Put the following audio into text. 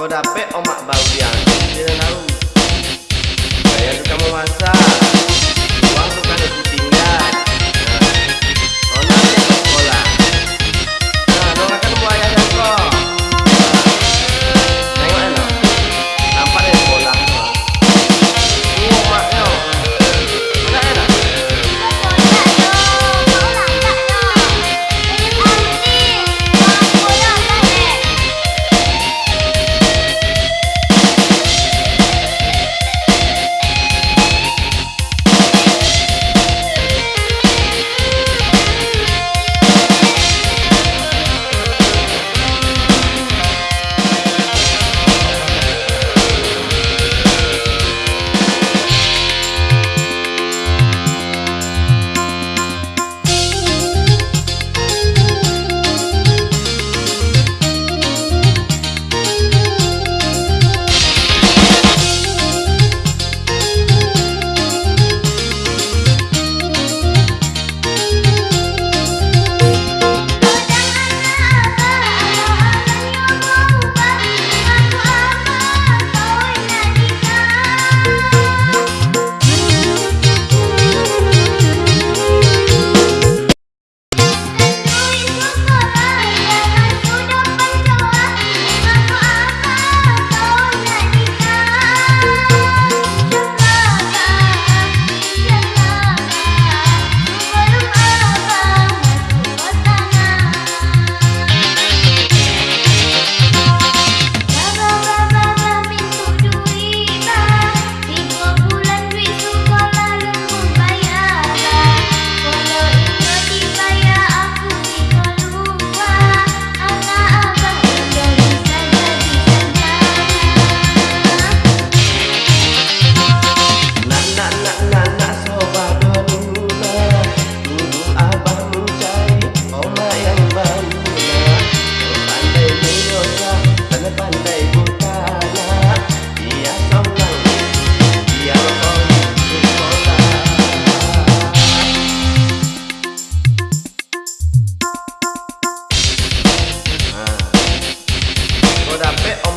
Kau dapet omak baudian. Tidak tahu Saya suka memasak. But I bet